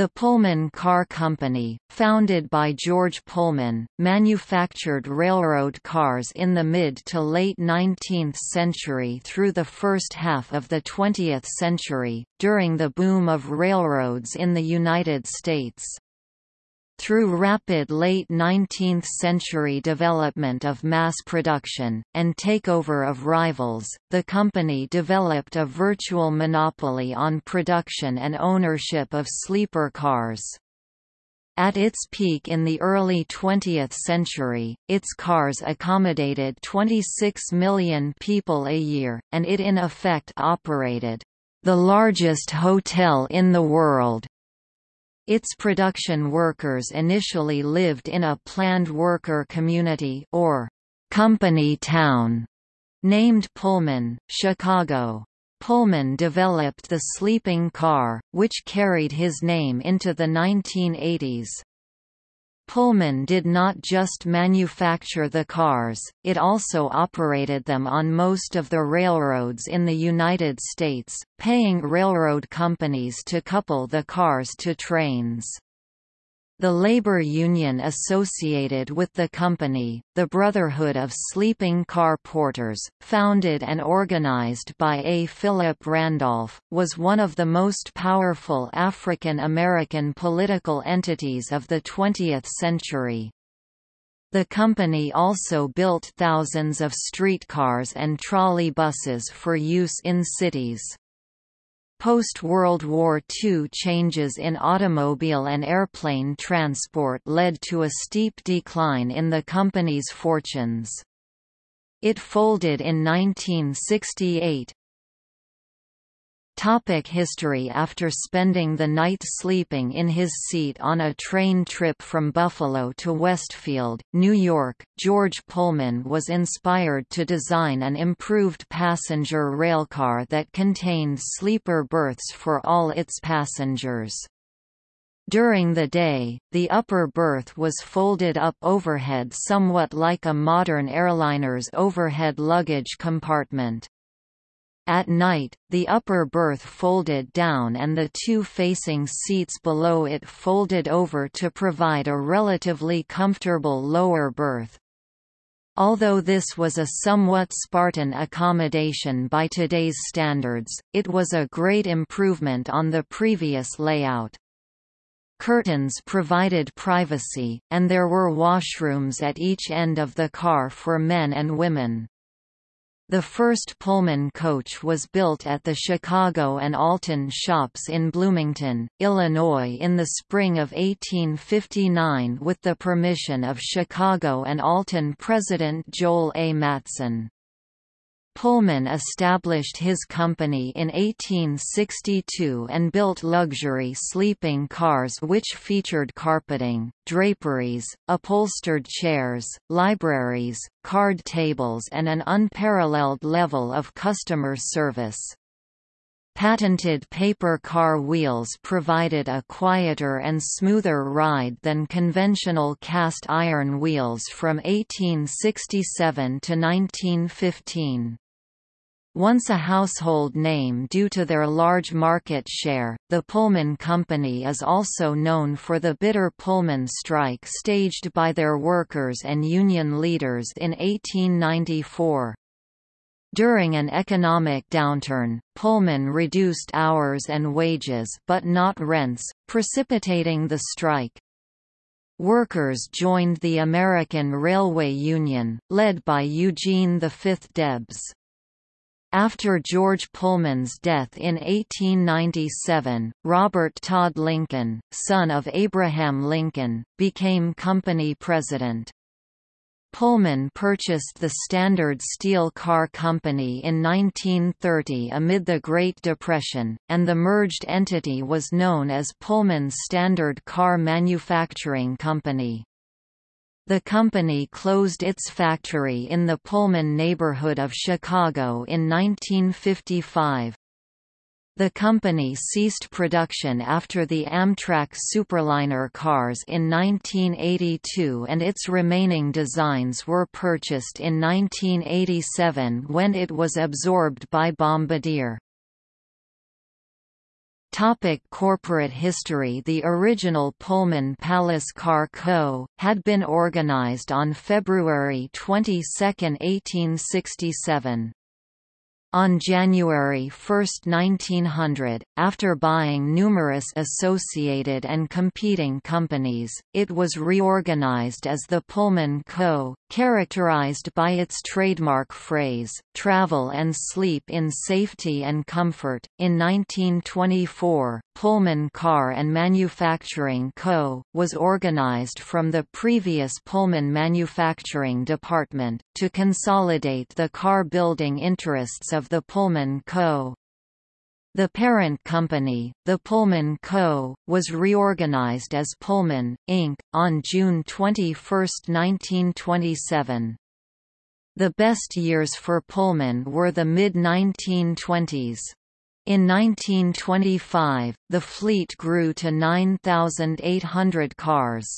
The Pullman Car Company, founded by George Pullman, manufactured railroad cars in the mid to late 19th century through the first half of the 20th century, during the boom of railroads in the United States. Through rapid late 19th-century development of mass production, and takeover of rivals, the company developed a virtual monopoly on production and ownership of sleeper cars. At its peak in the early 20th century, its cars accommodated 26 million people a year, and it in effect operated the largest hotel in the world. Its production workers initially lived in a planned worker community or company town named Pullman, Chicago. Pullman developed the sleeping car, which carried his name into the 1980s. Pullman did not just manufacture the cars, it also operated them on most of the railroads in the United States, paying railroad companies to couple the cars to trains. The labor union associated with the company, the Brotherhood of Sleeping Car Porters, founded and organized by A. Philip Randolph, was one of the most powerful African American political entities of the 20th century. The company also built thousands of streetcars and trolley buses for use in cities. Post-World War II changes in automobile and airplane transport led to a steep decline in the company's fortunes. It folded in 1968, Topic history After spending the night sleeping in his seat on a train trip from Buffalo to Westfield, New York, George Pullman was inspired to design an improved passenger railcar that contained sleeper berths for all its passengers. During the day, the upper berth was folded up overhead somewhat like a modern airliner's overhead luggage compartment. At night, the upper berth folded down and the two facing seats below it folded over to provide a relatively comfortable lower berth. Although this was a somewhat Spartan accommodation by today's standards, it was a great improvement on the previous layout. Curtains provided privacy, and there were washrooms at each end of the car for men and women. The first Pullman coach was built at the Chicago and Alton shops in Bloomington, Illinois in the spring of 1859 with the permission of Chicago and Alton President Joel A. Matteson. Pullman established his company in 1862 and built luxury sleeping cars which featured carpeting, draperies, upholstered chairs, libraries, card tables and an unparalleled level of customer service. Patented paper car wheels provided a quieter and smoother ride than conventional cast iron wheels from 1867 to 1915. Once a household name due to their large market share, the Pullman Company is also known for the bitter Pullman strike staged by their workers and union leaders in 1894. During an economic downturn, Pullman reduced hours and wages but not rents, precipitating the strike. Workers joined the American Railway Union, led by Eugene V. Debs. After George Pullman's death in 1897, Robert Todd Lincoln, son of Abraham Lincoln, became company president. Pullman purchased the Standard Steel Car Company in 1930 amid the Great Depression, and the merged entity was known as Pullman Standard Car Manufacturing Company. The company closed its factory in the Pullman neighborhood of Chicago in 1955. The company ceased production after the Amtrak Superliner cars in 1982 and its remaining designs were purchased in 1987 when it was absorbed by Bombardier. Topic corporate history The original Pullman Palace Car Co. had been organized on February 22, 1867. On January 1, 1900, after buying numerous associated and competing companies, it was reorganized as the Pullman Co., characterized by its trademark phrase, travel and sleep in safety and comfort. In 1924, Pullman Car and Manufacturing Co. was organized from the previous Pullman Manufacturing Department, to consolidate the car building interests of the Pullman Co. The parent company, the Pullman Co., was reorganized as Pullman, Inc., on June 21, 1927. The best years for Pullman were the mid-1920s. In 1925, the fleet grew to 9,800 cars.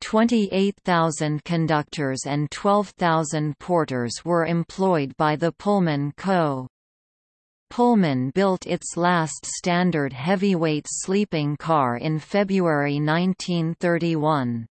28,000 conductors and 12,000 porters were employed by the Pullman Co. Pullman built its last standard heavyweight sleeping car in February 1931.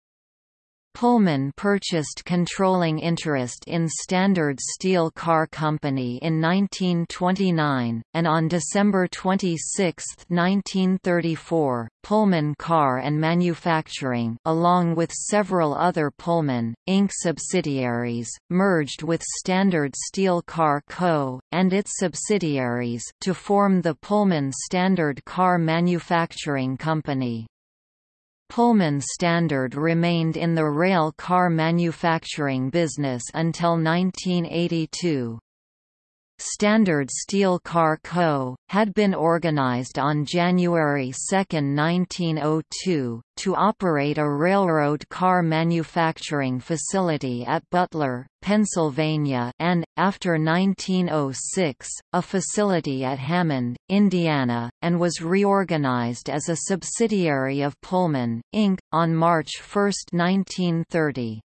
Pullman purchased controlling interest in Standard Steel Car Company in 1929, and on December 26, 1934, Pullman Car and Manufacturing along with several other Pullman, Inc. subsidiaries, merged with Standard Steel Car Co., and its subsidiaries to form the Pullman Standard Car Manufacturing Company. Pullman Standard remained in the rail car manufacturing business until 1982. Standard Steel Car Co., had been organized on January 2, 1902, to operate a railroad car manufacturing facility at Butler, Pennsylvania and, after 1906, a facility at Hammond, Indiana, and was reorganized as a subsidiary of Pullman, Inc., on March 1, 1930.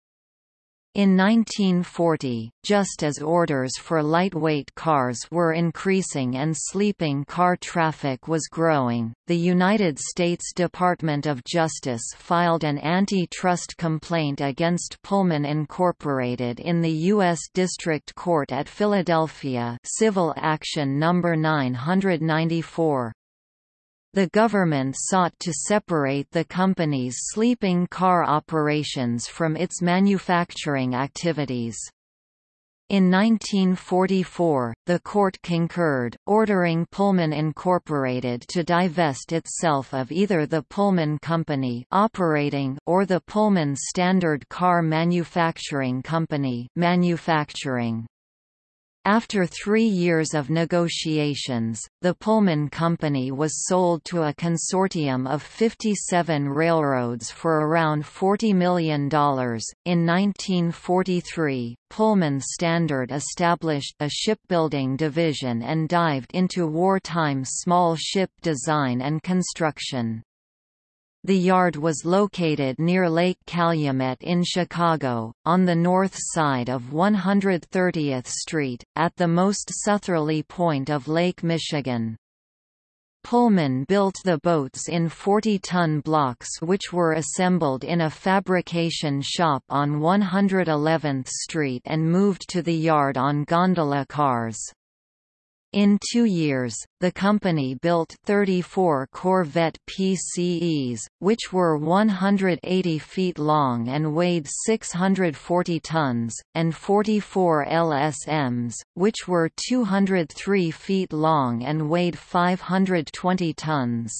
In 1940, just as orders for lightweight cars were increasing and sleeping car traffic was growing, the United States Department of Justice filed an antitrust complaint against Pullman Incorporated in the U.S. District Court at Philadelphia Civil Action No. 994. The government sought to separate the company's sleeping car operations from its manufacturing activities. In 1944, the court concurred, ordering Pullman Incorporated to divest itself of either the Pullman Company operating or the Pullman Standard Car Manufacturing Company manufacturing. After three years of negotiations, the Pullman Company was sold to a consortium of 57 railroads for around $40 million. In 1943, Pullman Standard established a shipbuilding division and dived into wartime small ship design and construction. The yard was located near Lake Calumet in Chicago, on the north side of 130th Street, at the most southerly point of Lake Michigan. Pullman built the boats in 40-ton blocks which were assembled in a fabrication shop on 111th Street and moved to the yard on gondola cars. In two years, the company built 34 Corvette PCEs, which were 180 feet long and weighed 640 tons, and 44 LSMs, which were 203 feet long and weighed 520 tons.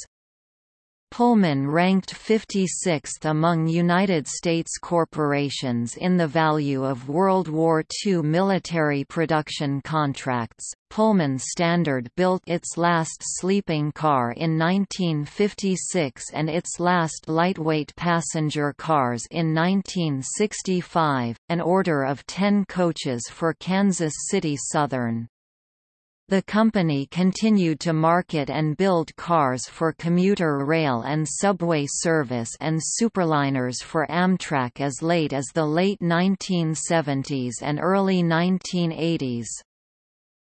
Pullman ranked 56th among United States corporations in the value of World War II military production contracts. Pullman Standard built its last sleeping car in 1956 and its last lightweight passenger cars in 1965, an order of 10 coaches for Kansas City Southern. The company continued to market and build cars for commuter rail and subway service and superliners for Amtrak as late as the late 1970s and early 1980s.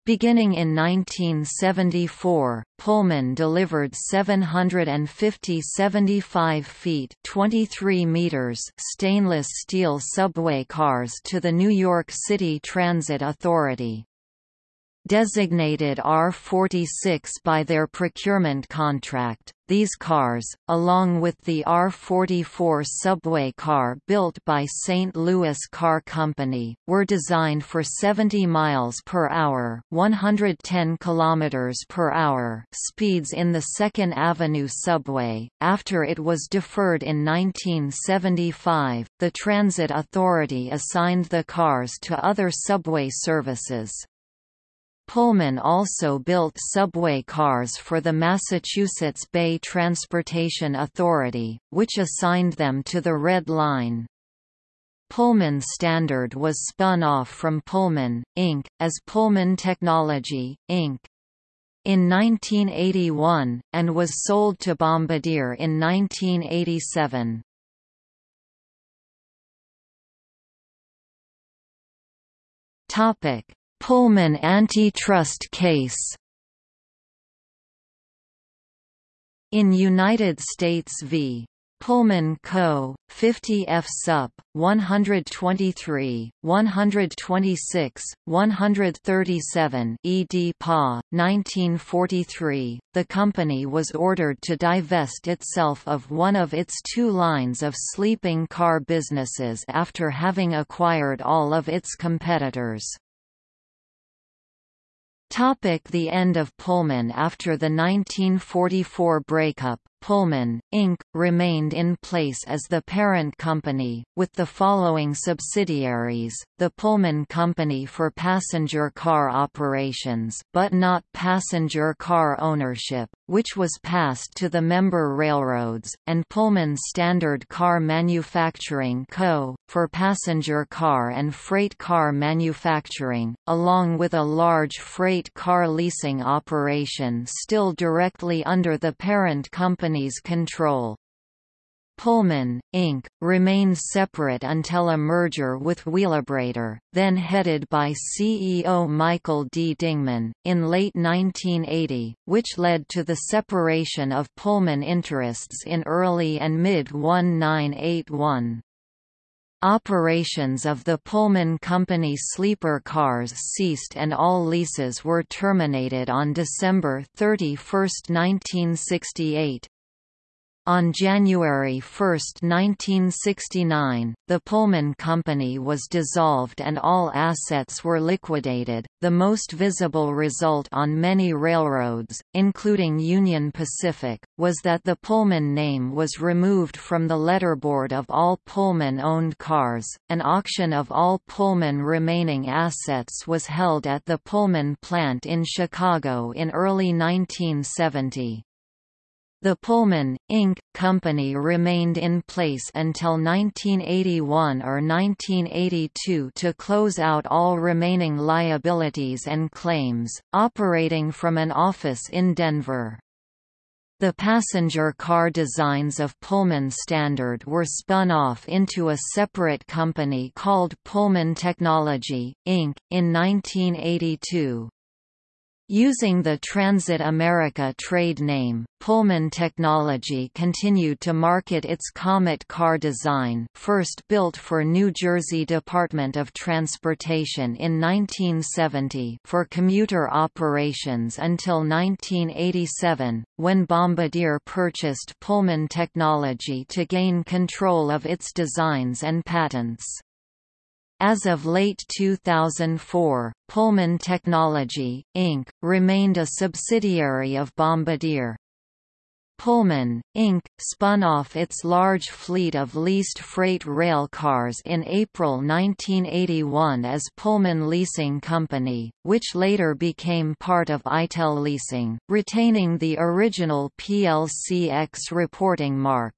Beginning in 1974, Pullman delivered 750 75 feet 23 meters stainless steel subway cars to the New York City Transit Authority designated R46 by their procurement contract. These cars, along with the R44 subway car built by St. Louis Car Company, were designed for 70 miles per hour, 110 kilometers per hour speeds in the 2nd Avenue subway. After it was deferred in 1975, the Transit Authority assigned the cars to other subway services. Pullman also built subway cars for the Massachusetts Bay Transportation Authority, which assigned them to the Red Line. Pullman Standard was spun off from Pullman, Inc., as Pullman Technology, Inc. in 1981, and was sold to Bombardier in 1987. Pullman antitrust case In United States v. Pullman Co., 50 F Sup. 123, 126, 137 ed. Pa. 1943, the company was ordered to divest itself of one of its two lines of sleeping car businesses after having acquired all of its competitors. Topic the end of Pullman After the 1944 breakup, Pullman, Inc., remained in place as the parent company, with the following subsidiaries, the Pullman Company for passenger car operations but not passenger car ownership, which was passed to the member railroads, and Pullman Standard Car Manufacturing Co., for passenger car and freight car manufacturing, along with a large freight car leasing operation still directly under the parent company company's control. Pullman, Inc., remained separate until a merger with Wheelabrator, then headed by CEO Michael D. Dingman, in late 1980, which led to the separation of Pullman interests in early and mid-1981. Operations of the Pullman Company sleeper cars ceased and all leases were terminated on December 31, 1968. On January 1, 1969, the Pullman Company was dissolved and all assets were liquidated. The most visible result on many railroads, including Union Pacific, was that the Pullman name was removed from the letterboard of all Pullman owned cars. An auction of all Pullman remaining assets was held at the Pullman plant in Chicago in early 1970. The Pullman, Inc. company remained in place until 1981 or 1982 to close out all remaining liabilities and claims, operating from an office in Denver. The passenger car designs of Pullman Standard were spun off into a separate company called Pullman Technology, Inc., in 1982. Using the Transit America trade name, Pullman Technology continued to market its Comet car design first built for New Jersey Department of Transportation in 1970 for commuter operations until 1987, when Bombardier purchased Pullman Technology to gain control of its designs and patents. As of late 2004, Pullman Technology, Inc., remained a subsidiary of Bombardier. Pullman, Inc., spun off its large fleet of leased freight rail cars in April 1981 as Pullman Leasing Company, which later became part of ITEL Leasing, retaining the original PLCX reporting mark.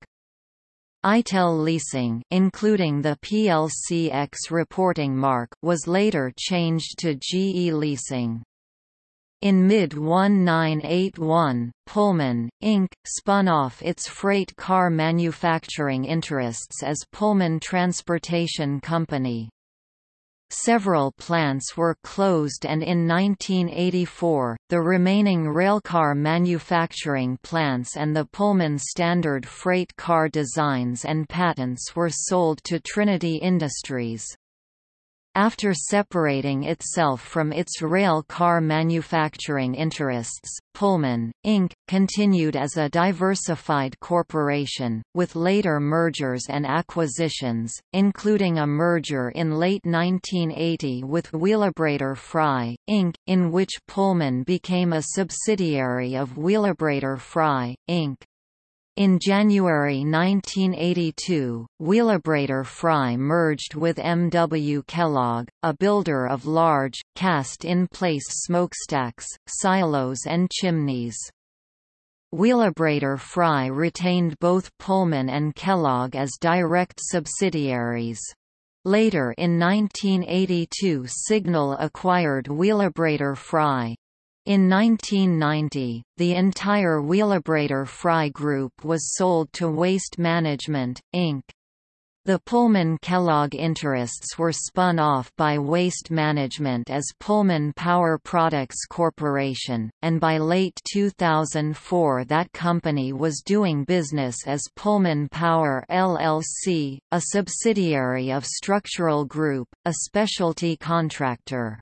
ITEL leasing including the PLCX reporting mark was later changed to GE leasing. In mid-1981, Pullman, Inc., spun off its freight car manufacturing interests as Pullman Transportation Company. Several plants were closed and in 1984, the remaining railcar manufacturing plants and the Pullman standard freight car designs and patents were sold to Trinity Industries. After separating itself from its rail car manufacturing interests, Pullman, Inc., continued as a diversified corporation, with later mergers and acquisitions, including a merger in late 1980 with Wheelabrator Frye, Inc., in which Pullman became a subsidiary of Wheelabrator Frye, Inc. In January 1982, Wheelabrator Frye merged with M. W. Kellogg, a builder of large, cast-in-place smokestacks, silos and chimneys. Wheelabrator Frye retained both Pullman and Kellogg as direct subsidiaries. Later in 1982 Signal acquired Wheelabrator Frye. In 1990, the entire Wheelabrator Frye Group was sold to Waste Management, Inc. The Pullman Kellogg interests were spun off by Waste Management as Pullman Power Products Corporation, and by late 2004 that company was doing business as Pullman Power LLC, a subsidiary of Structural Group, a specialty contractor.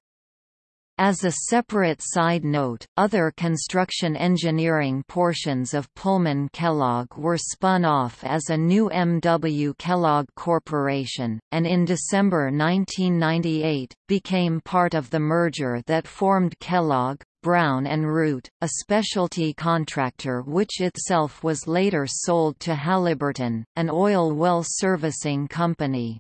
As a separate side note, other construction engineering portions of Pullman Kellogg were spun off as a new M.W. Kellogg Corporation, and in December 1998, became part of the merger that formed Kellogg, Brown and Root, a specialty contractor which itself was later sold to Halliburton, an oil well servicing company.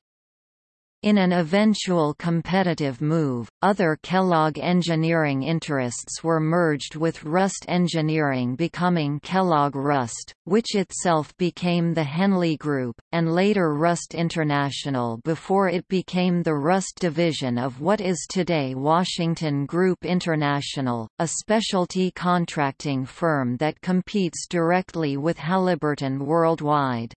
In an eventual competitive move, other Kellogg engineering interests were merged with Rust Engineering becoming Kellogg Rust, which itself became the Henley Group, and later Rust International before it became the Rust division of what is today Washington Group International, a specialty contracting firm that competes directly with Halliburton worldwide.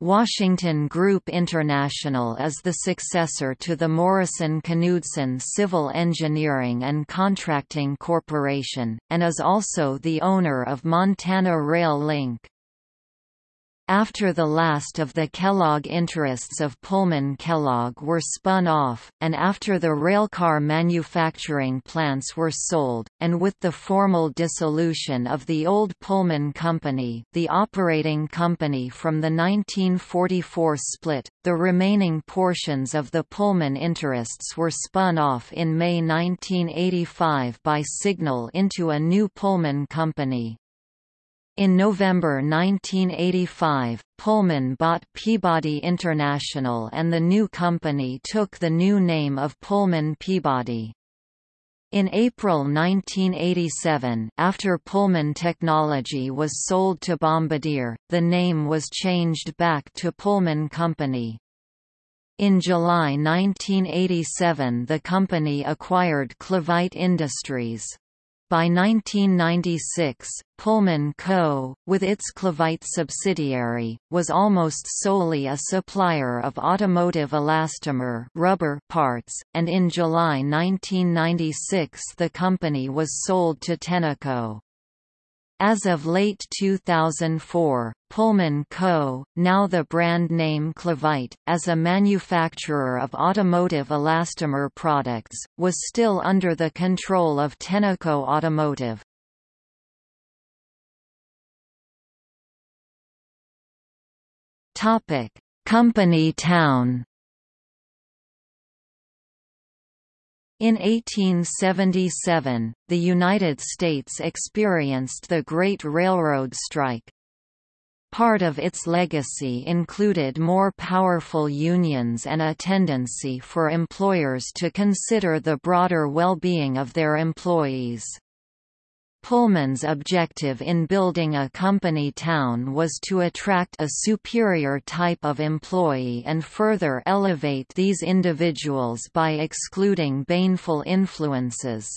Washington Group International is the successor to the Morrison-Knudsen Civil Engineering and Contracting Corporation, and is also the owner of Montana Rail Link. After the last of the Kellogg interests of Pullman Kellogg were spun off, and after the railcar manufacturing plants were sold, and with the formal dissolution of the old Pullman Company the operating company from the 1944 split, the remaining portions of the Pullman interests were spun off in May 1985 by Signal into a new Pullman Company. In November 1985, Pullman bought Peabody International and the new company took the new name of Pullman Peabody. In April 1987 after Pullman Technology was sold to Bombardier, the name was changed back to Pullman Company. In July 1987 the company acquired Clevite Industries. By 1996, Pullman Co., with its Clevite subsidiary, was almost solely a supplier of automotive elastomer rubber parts, and in July 1996 the company was sold to Tenneco. As of late 2004, Pullman Co., now the brand name Clevite, as a manufacturer of automotive elastomer products, was still under the control of Tenneco Automotive. Company town In 1877, the United States experienced the Great Railroad Strike. Part of its legacy included more powerful unions and a tendency for employers to consider the broader well-being of their employees. Pullman's objective in building a company town was to attract a superior type of employee and further elevate these individuals by excluding baneful influences.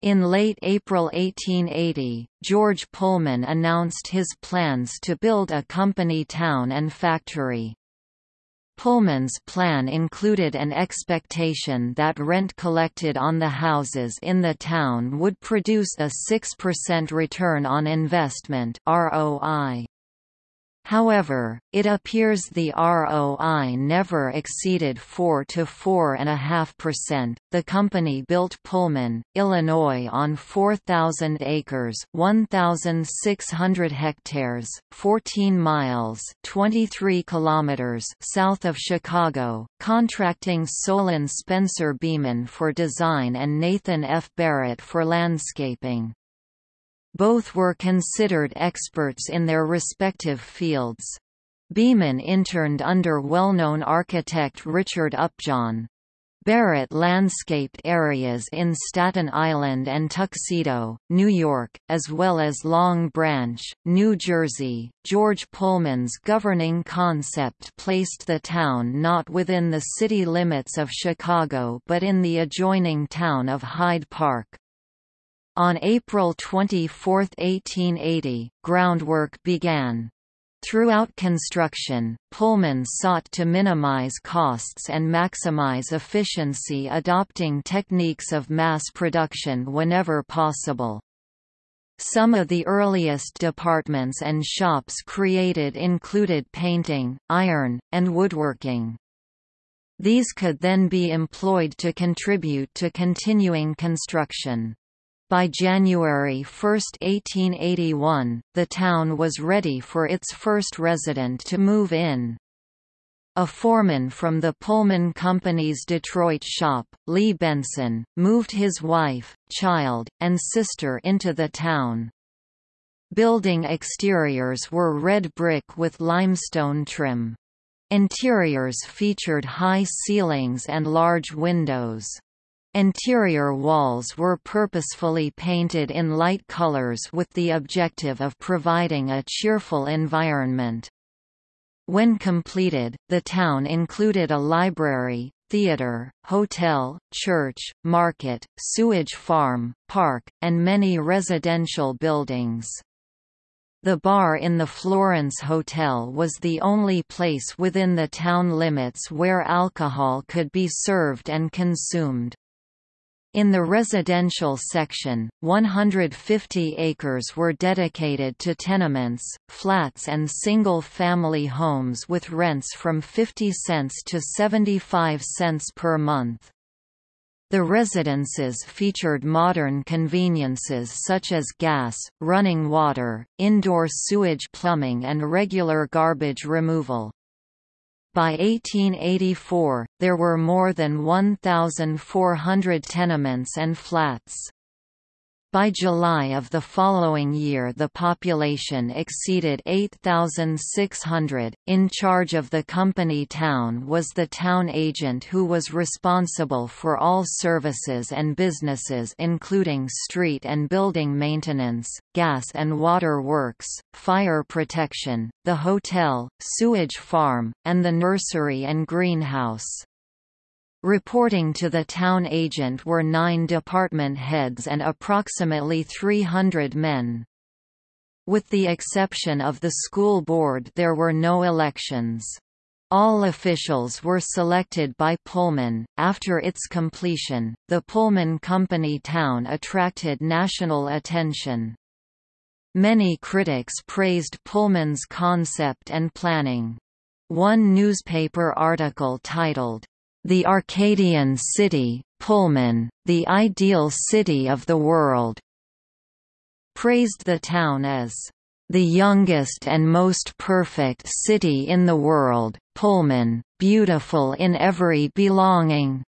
In late April 1880, George Pullman announced his plans to build a company town and factory. Pullman's plan included an expectation that rent collected on the houses in the town would produce a 6% return on investment ROI. However, it appears the ROI never exceeded 4 to 4.5%. The company built Pullman, Illinois on 4,000 acres, 1,600 hectares, 14 miles, 23 kilometers south of Chicago, contracting Solon Spencer Beaman for design and Nathan F. Barrett for landscaping. Both were considered experts in their respective fields. Beaman interned under well-known architect Richard Upjohn. Barrett landscaped areas in Staten Island and Tuxedo, New York, as well as Long Branch, New Jersey. George Pullman's governing concept placed the town not within the city limits of Chicago but in the adjoining town of Hyde Park. On April 24, 1880, groundwork began. Throughout construction, Pullman sought to minimize costs and maximize efficiency adopting techniques of mass production whenever possible. Some of the earliest departments and shops created included painting, iron, and woodworking. These could then be employed to contribute to continuing construction. By January 1, 1881, the town was ready for its first resident to move in. A foreman from the Pullman Company's Detroit shop, Lee Benson, moved his wife, child, and sister into the town. Building exteriors were red brick with limestone trim. Interiors featured high ceilings and large windows. Interior walls were purposefully painted in light colors with the objective of providing a cheerful environment. When completed, the town included a library, theater, hotel, church, market, sewage farm, park, and many residential buildings. The bar in the Florence Hotel was the only place within the town limits where alcohol could be served and consumed. In the residential section, 150 acres were dedicated to tenements, flats and single-family homes with rents from 50 cents to 75 cents per month. The residences featured modern conveniences such as gas, running water, indoor sewage plumbing and regular garbage removal. By 1884, there were more than 1,400 tenements and flats. By July of the following year the population exceeded 8,600. In charge of the company town was the town agent who was responsible for all services and businesses including street and building maintenance, gas and water works, fire protection, the hotel, sewage farm, and the nursery and greenhouse. Reporting to the town agent were nine department heads and approximately 300 men. With the exception of the school board there were no elections. All officials were selected by Pullman. After its completion, the Pullman Company town attracted national attention. Many critics praised Pullman's concept and planning. One newspaper article titled, the Arcadian City, Pullman, the ideal city of the world, praised the town as the youngest and most perfect city in the world, Pullman, beautiful in every belonging.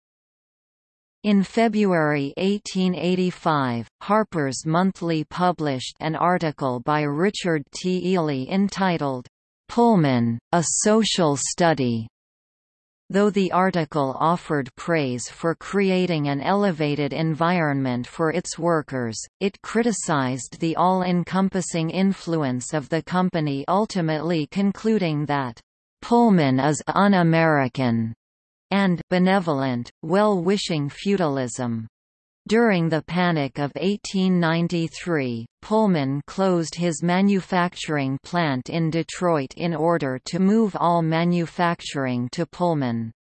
In February 1885, Harper's Monthly published an article by Richard T. Ely entitled, Pullman, A Social Study, Though the article offered praise for creating an elevated environment for its workers, it criticized the all-encompassing influence of the company ultimately concluding that, "...Pullman is un-American," and benevolent, well-wishing feudalism. During the Panic of 1893, Pullman closed his manufacturing plant in Detroit in order to move all manufacturing to Pullman.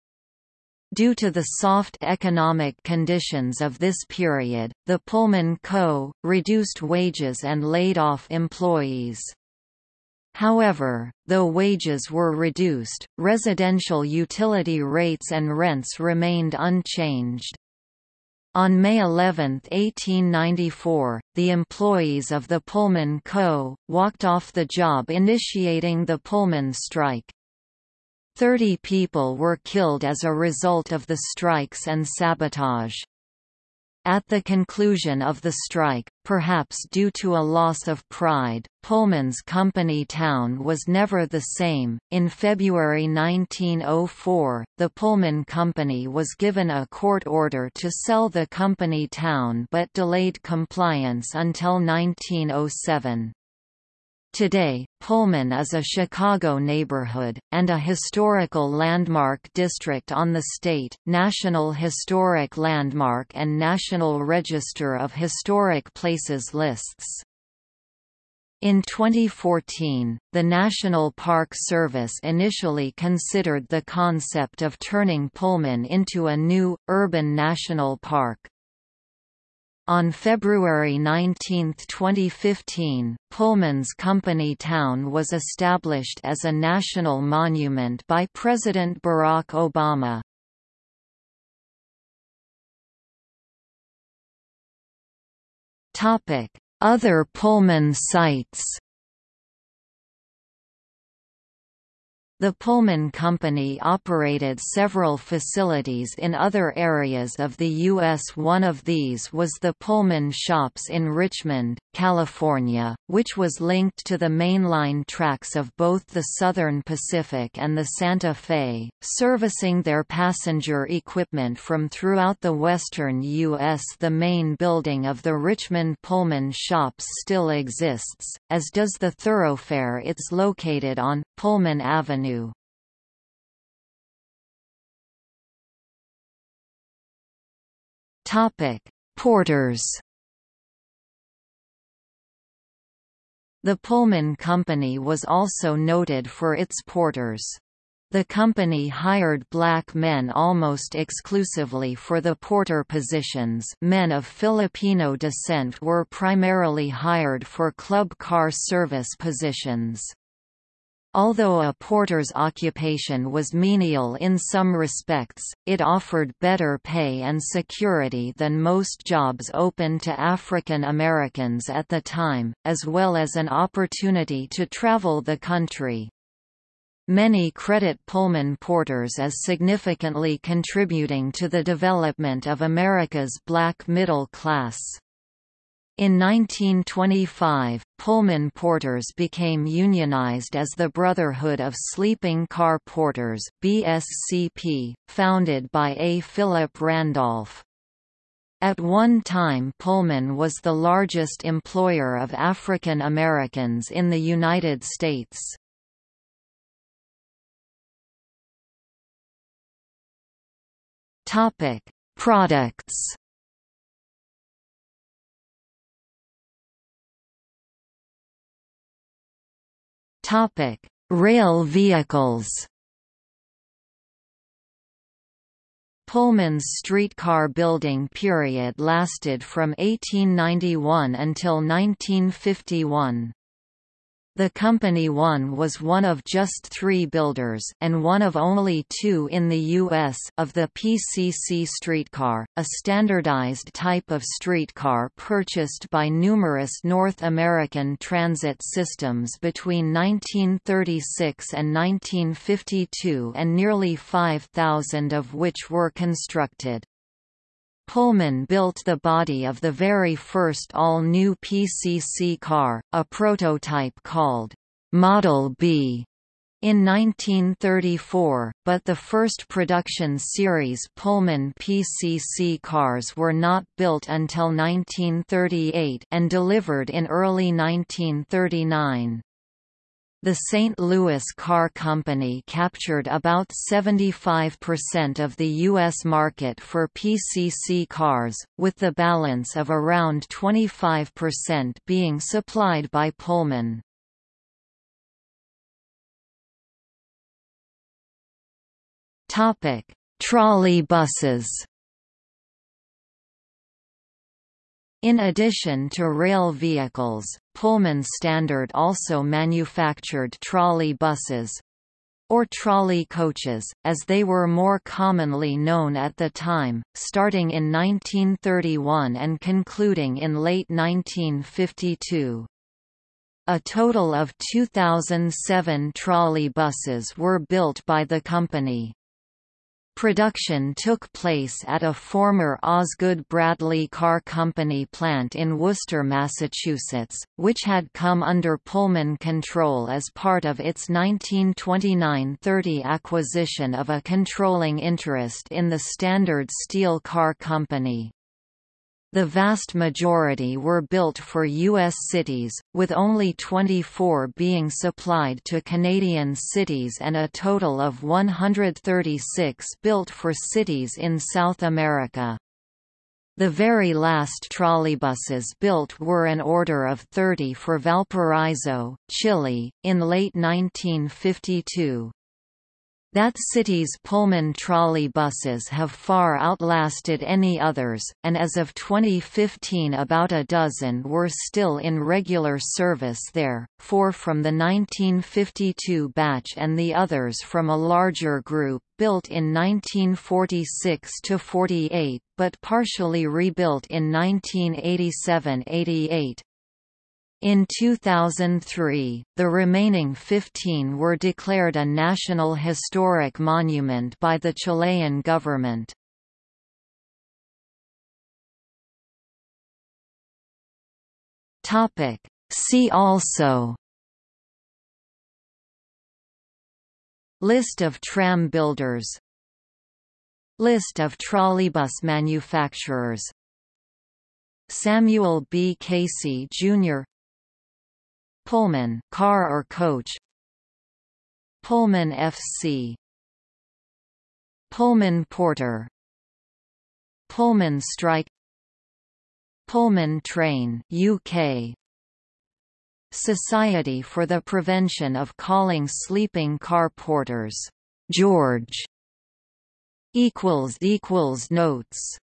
Due to the soft economic conditions of this period, the Pullman Co. reduced wages and laid off employees. However, though wages were reduced, residential utility rates and rents remained unchanged. On May 11, 1894, the employees of the Pullman Co. walked off the job initiating the Pullman strike. Thirty people were killed as a result of the strikes and sabotage. At the conclusion of the strike, perhaps due to a loss of pride, Pullman's company town was never the same. In February 1904, the Pullman Company was given a court order to sell the company town but delayed compliance until 1907. Today, Pullman is a Chicago neighborhood, and a historical landmark district on the state, National Historic Landmark and National Register of Historic Places lists. In 2014, the National Park Service initially considered the concept of turning Pullman into a new, urban national park. On February 19, 2015, Pullman's company town was established as a national monument by President Barack Obama. Other Pullman sites The Pullman Company operated several facilities in other areas of the U.S. One of these was the Pullman Shops in Richmond, California, which was linked to the mainline tracks of both the Southern Pacific and the Santa Fe, servicing their passenger equipment from throughout the western U.S. The main building of the Richmond Pullman Shops still exists, as does the thoroughfare it's located on, Pullman Avenue. Topic: Porters The Pullman Company was also noted for its porters. The company hired black men almost exclusively for the porter positions men of Filipino descent were primarily hired for club car service positions. Although a porter's occupation was menial in some respects, it offered better pay and security than most jobs open to African Americans at the time, as well as an opportunity to travel the country. Many credit Pullman porters as significantly contributing to the development of America's black middle class. In 1925, Pullman porters became unionized as the Brotherhood of Sleeping Car Porters BSCP, founded by A. Philip Randolph. At one time Pullman was the largest employer of African Americans in the United States. Products Rail vehicles. Pullman's streetcar building period lasted from 1891 until 1951. The Company One was one of just three builders and one of only two in the U.S. of the PCC streetcar, a standardized type of streetcar purchased by numerous North American transit systems between 1936 and 1952 and nearly 5,000 of which were constructed. Pullman built the body of the very first all-new PCC car, a prototype called Model B, in 1934, but the first production series Pullman PCC cars were not built until 1938 and delivered in early 1939. The St. Louis Car Company captured about 75% of the U.S. market for PCC cars, with the balance of around 25% being supplied by Pullman. Trolley buses In addition to rail vehicles, Pullman Standard also manufactured trolley buses or trolley coaches, as they were more commonly known at the time, starting in 1931 and concluding in late 1952. A total of 2007 trolley buses were built by the company. Production took place at a former Osgood Bradley Car Company plant in Worcester, Massachusetts, which had come under Pullman control as part of its 1929–30 acquisition of a controlling interest in the Standard Steel Car Company. The vast majority were built for U.S. cities, with only 24 being supplied to Canadian cities and a total of 136 built for cities in South America. The very last trolleybuses built were an order of 30 for Valparaiso, Chile, in late 1952. That city's Pullman trolley buses have far outlasted any others, and as of 2015 about a dozen were still in regular service there, four from the 1952 batch and the others from a larger group built in 1946–48, but partially rebuilt in 1987–88. In 2003, the remaining 15 were declared a National Historic Monument by the Chilean government. See also List of tram builders List of trolleybus manufacturers Samuel B. Casey, Jr. Pullman car or coach? Pullman FC Pullman Porter. Pullman Strike. Pullman Train UK Society for the Prevention of Calling Sleeping Car Porters. George. Equals equals notes